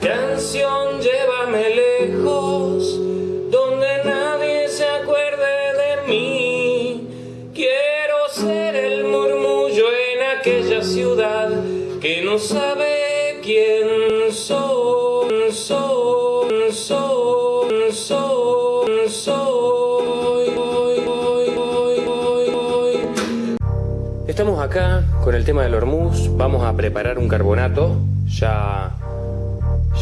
Canción, llévame lejos, donde nadie se acuerde de mí. Quiero ser el murmullo en aquella ciudad que no sabe quién soy, soy, soy, soy, soy. Estamos acá con el tema del hormuz, vamos a preparar un carbonato, ya,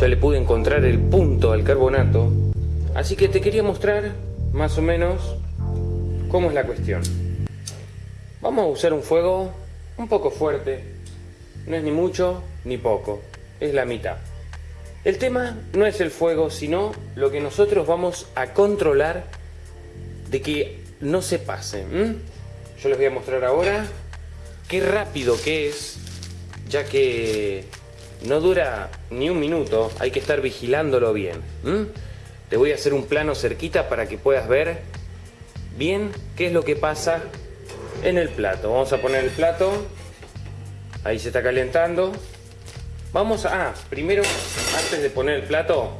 ya le pude encontrar el punto al carbonato, así que te quería mostrar más o menos cómo es la cuestión. Vamos a usar un fuego un poco fuerte, no es ni mucho ni poco, es la mitad. El tema no es el fuego, sino lo que nosotros vamos a controlar de que no se pase. Yo les voy a mostrar ahora qué rápido que es, ya que no dura ni un minuto, hay que estar vigilándolo bien. Te voy a hacer un plano cerquita para que puedas ver bien qué es lo que pasa en el plato. Vamos a poner el plato, ahí se está calentando. Vamos a, ah, primero, antes de poner el plato,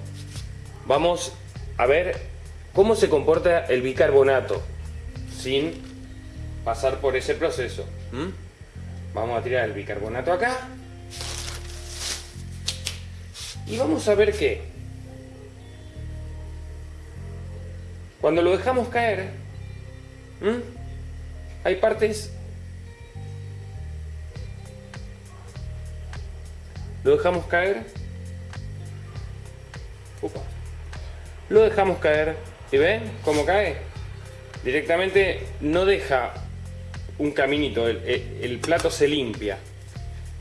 vamos a ver cómo se comporta el bicarbonato sin pasar por ese proceso. Vamos a tirar el bicarbonato acá. Y vamos a ver que cuando lo dejamos caer, hay partes... Lo dejamos caer. Lo dejamos caer. ¿Y ven cómo cae? Directamente no deja un caminito, el, plato se limpia.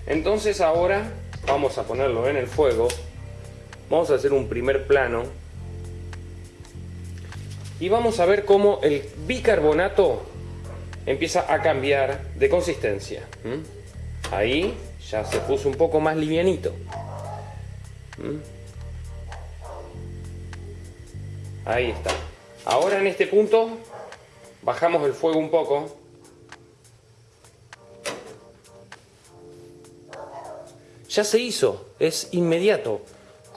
Entonces ahora vamos a ponerlo en el fuego, vamos a hacer un primer plano y vamos a ver cómo el bicarbonato empieza a cambiar de consistencia. Ahí ya se puso un poco más livianito. Ahí está. Ahora en este punto bajamos el fuego un poco ya se hizo, es inmediato.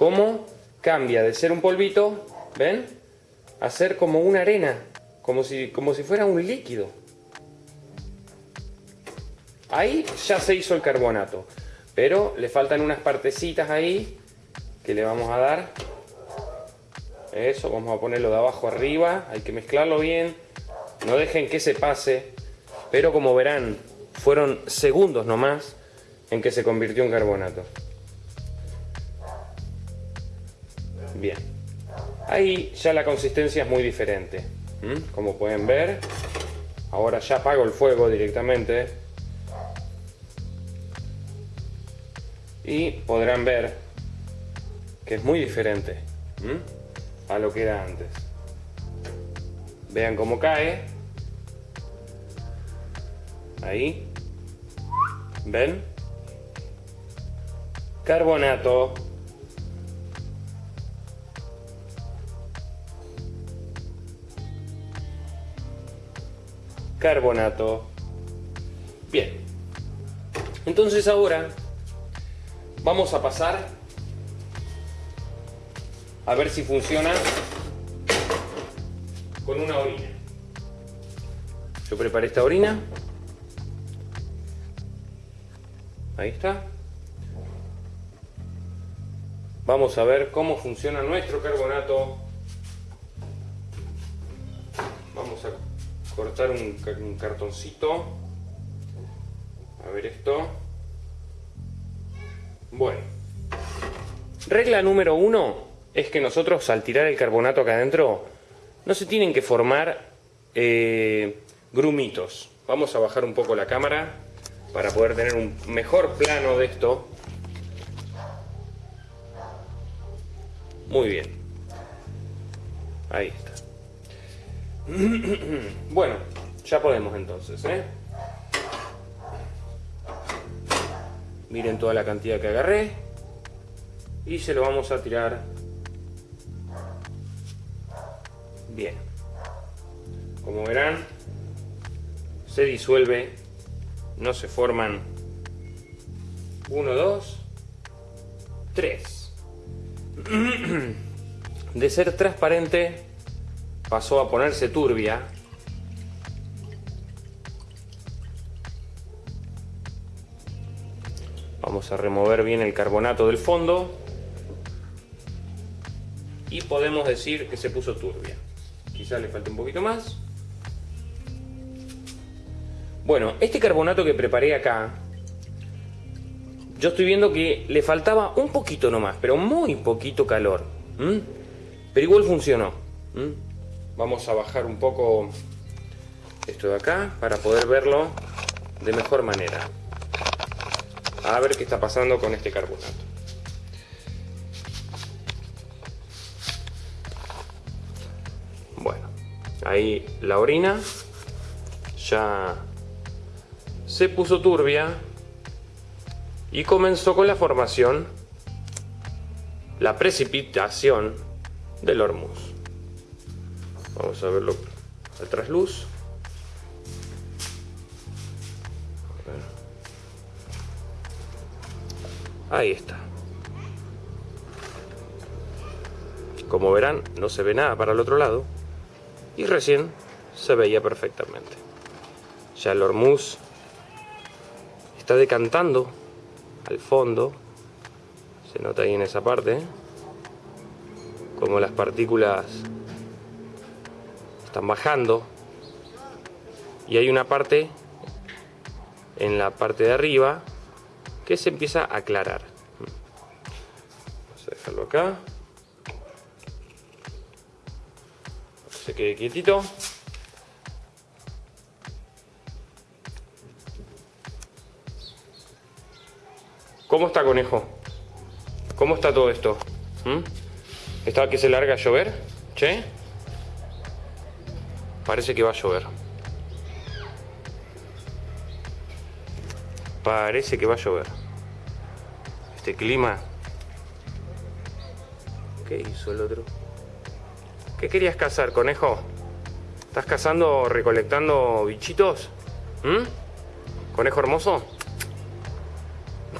¿Cómo cambia de ser un polvito, ven? A ser como una arena, como si, como si fuera un líquido. Ahí ya se hizo el carbonato, pero le faltan unas partecitas ahí que le vamos a dar. Eso, vamos a ponerlo de abajo arriba, hay que mezclarlo bien, no dejen que se pase, pero como verán, fueron segundos nomás en que se convirtió en carbonato. Bien. Ahí ya la consistencia es muy diferente. Como pueden ver, ahora ya apago el fuego directamente. Y podrán ver que es muy diferente a lo que era antes. Vean cómo cae. Ahí. ¿Ven? carbonato, carbonato. Bien, entonces ahora vamos a pasar a ver si funciona con una orina. Yo preparé esta orina. Ahí está. Vamos a ver cómo funciona nuestro carbonato. Cortar un, cartoncito. A ver esto. Bueno. Regla número uno es que nosotros al tirar el carbonato acá adentro no se tienen que formar eh, grumitos. Vamos a bajar un poco la cámara para poder tener un mejor plano de esto. Muy bien. Ahí está. Bueno, ya podemos entonces, ¿eh? Miren toda la cantidad que agarré. Y se lo vamos a tirar. Bien. Como verán, se disuelve. No se forman. Uno, dos, tres. de ser transparente pasó a ponerse turbia. Vamos a remover bien el carbonato del fondo. Y podemos decir que se puso turbia. Quizás le falta un poquito más. Bueno, este carbonato que preparé acá, yo estoy viendo que le faltaba un poquito nomás, pero muy poquito calor. Pero igual funcionó. Vamos a bajar un poco esto de acá para poder verlo de mejor manera. A ver qué está pasando con este carbonato. Bueno, ahí la orina ya se puso turbia y comenzó con la formación, la precipitación del hormuz. Vamos a verlo al trasluz. Ahí está. Como verán, no se ve nada para el otro lado. Y recién se veía perfectamente. Ya el hormuz está decantando al fondo. Se nota ahí en esa parte. Como las partículas están bajando. Y hay una parte en la parte de arriba que se empieza a aclarar. Vamos a dejarlo acá. Se quede quietito. ¿Cómo está, conejo? ¿Cómo está todo esto? ¿Mm? ¿Está que se larga a llover? ¿Che? Parece que va a llover. Parece que va a llover. Este clima. ¿Qué hizo el otro? ¿Qué querías cazar, conejo? ¿Estás cazando o recolectando bichitos? ¿Mm? ¿Conejo hermoso?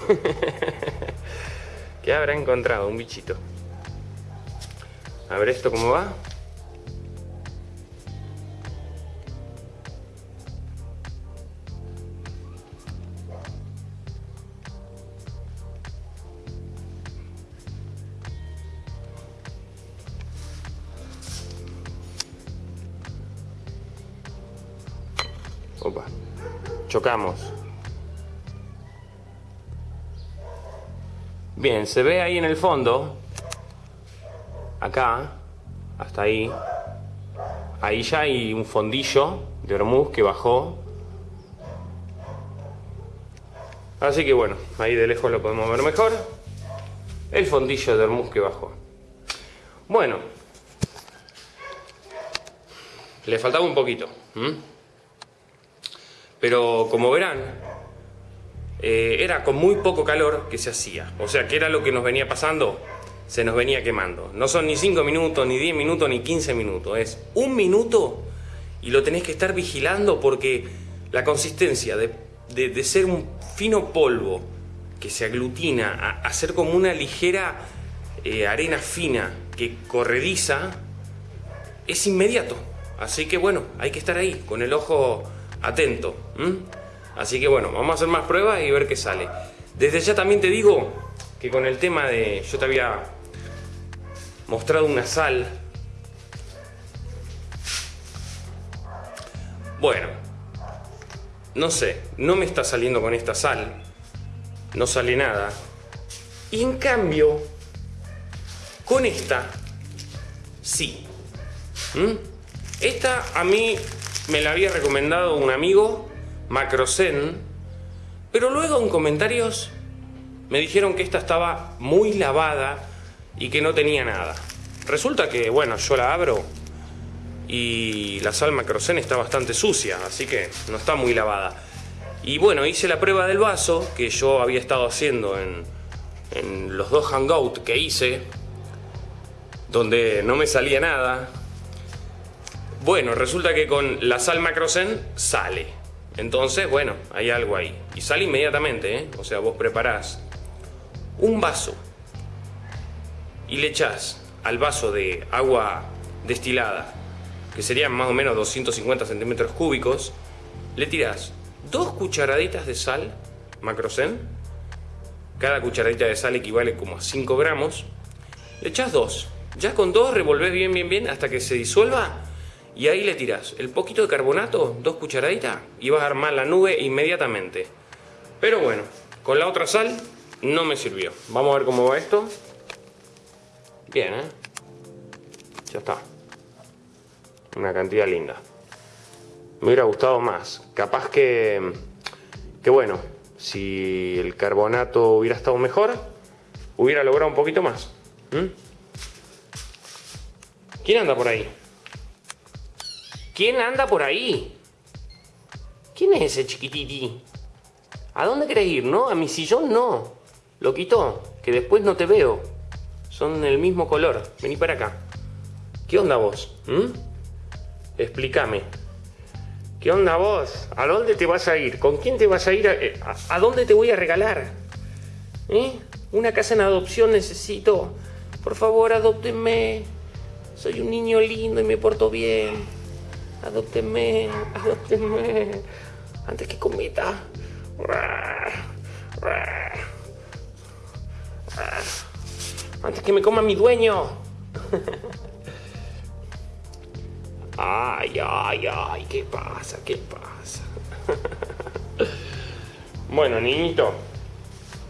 ¿Qué habrá encontrado? Un bichito. A ver esto cómo va. Opa. Chocamos. Bien, se ve ahí en el fondo, acá, hasta ahí, ahí ya hay un fondillo de hormuz que bajó. Así que bueno, ahí de lejos lo podemos ver mejor. El fondillo de hormuz que bajó. Bueno, le faltaba un poquito. Pero como verán, eh, era con muy poco calor que se hacía. O sea, que era lo que nos venía pasando, se nos venía quemando. No son ni 5 minutos, ni 10 minutos, ni 15 minutos. Es un minuto y lo tenés que estar vigilando porque la consistencia de, ser un fino polvo que se aglutina a, ser como una ligera eh, arena fina que corrediza, es inmediato. Así que bueno, hay que estar ahí, con el ojo atento. Así que bueno, vamos a hacer más pruebas y ver qué sale. Desde ya también te digo que con el tema de... Yo te había mostrado una sal. Bueno, no sé, no me está saliendo con esta sal. No sale nada. Y en cambio, con esta, sí. Esta a mí me la había recomendado un amigo Macrozen, pero luego en comentarios me dijeron que esta estaba muy lavada y que no tenía nada. Resulta que, bueno, yo la abro y la sal Macrozen está bastante sucia, así que no está muy lavada. Y bueno, hice la prueba del vaso que yo había estado haciendo en, en los dos hangouts que hice, donde no me salía nada. Bueno, resulta que con la sal Macrozen sale. Entonces, bueno, hay algo ahí. Y sale inmediatamente, ¿eh? O sea, vos preparás un vaso y le echas al vaso de agua destilada, que serían más o menos 250 centímetros cúbicos, le tiras dos cucharaditas de sal macrocen, cada cucharadita de sal equivale como a 5 gramos, le echas dos, ya con dos revolves bien bien bien hasta que se disuelva y ahí le tiras el poquito de carbonato, dos cucharaditas, y vas a armar la nube inmediatamente. Pero bueno, con la otra sal no me sirvió. Vamos a ver cómo va esto. Bien, ¿eh? Ya está. Una cantidad linda. Me hubiera gustado más. Capaz que... Que bueno, si el carbonato hubiera estado mejor, hubiera logrado un poquito más. ¿Quién anda por ahí? ¿Quién anda por ahí? ¿Quién es ese chiquititi? ¿A dónde querés ir, no? A mi sillón no. Lo quito, que después no te veo. Son el mismo color. Vení para acá. ¿Qué onda vos? ¿Mm? Explícame. ¿Qué onda vos? ¿A dónde te vas a ir? ¿Con quién te vas a ir? ¿A, dónde te voy a regalar? ¿Eh? Una casa en adopción necesito. Por favor, adóptenme. Soy un niño lindo y me porto bien. Adóptenme, adóptenme. Antes que cometa. Antes que me coma mi dueño. Ay, ay, ay, ¿qué pasa? ¿Qué pasa? Bueno, niñito,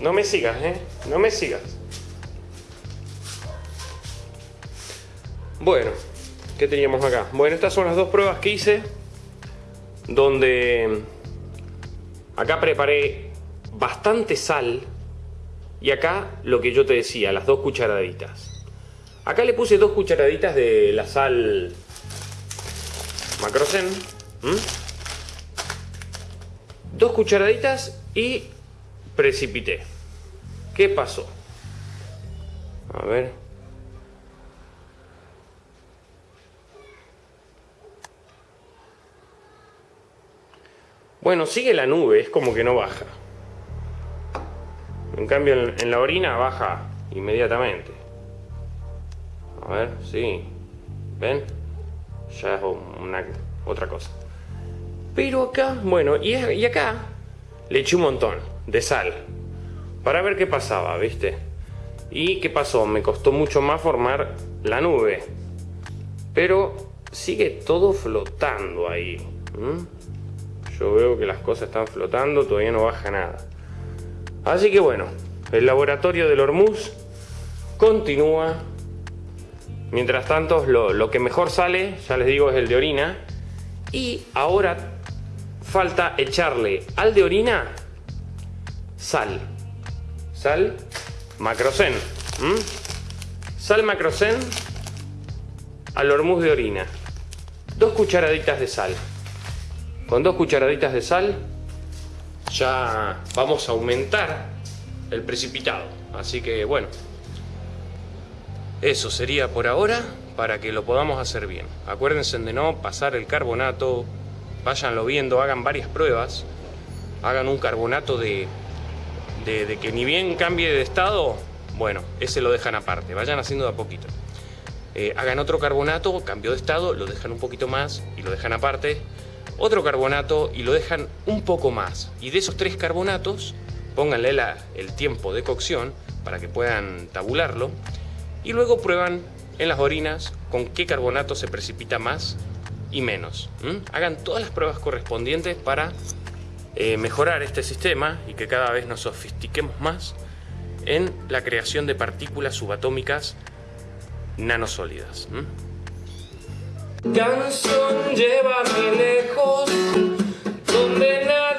no me sigas, ¿eh? No me sigas. Bueno, ¿Qué teníamos acá? Bueno, estas son las dos pruebas que hice. Donde acá preparé bastante sal. Y acá lo que yo te decía, las dos cucharaditas. Acá le puse dos cucharaditas de la sal macrocen. Dos cucharaditas y precipité. ¿Qué pasó? A ver. Bueno, sigue la nube, es como que no baja. En cambio en, la orina baja inmediatamente. A ver, sí. ¿Ven? Ya es una, otra cosa. Pero acá, bueno, y, acá le eché un montón de sal. Para ver qué pasaba, ¿viste? ¿Y qué pasó? Me costó mucho más formar la nube. Pero sigue todo flotando ahí. Yo veo que las cosas están flotando, todavía no baja nada. Así que bueno, el laboratorio del Hormuz continúa. Mientras tanto, lo, que mejor sale, ya les digo, es el de orina. Y ahora falta echarle al de orina sal. Sal macrocen. Sal macrocen al hormuz de orina. Dos cucharaditas de sal. Con dos cucharaditas de sal ya vamos a aumentar el precipitado. Así que bueno, eso sería por ahora para que lo podamos hacer bien. Acuérdense de no pasar el carbonato, váyanlo viendo, hagan varias pruebas, hagan un carbonato de, de, que ni bien cambie de estado, bueno, ese lo dejan aparte, vayan haciendo de a poquito. Eh, hagan otro carbonato, cambio de estado, lo dejan un poquito más y lo dejan aparte otro carbonato y lo dejan un poco más. Y de esos tres carbonatos, pónganle el tiempo de cocción para que puedan tabularlo. Y luego prueban en las orinas con qué carbonato se precipita más y menos. Hagan todas las pruebas correspondientes para eh, mejorar este sistema y que cada vez nos sofistiquemos más en la creación de partículas subatómicas nanosólidas. Canción, lleva llévame lejos, donde nadie...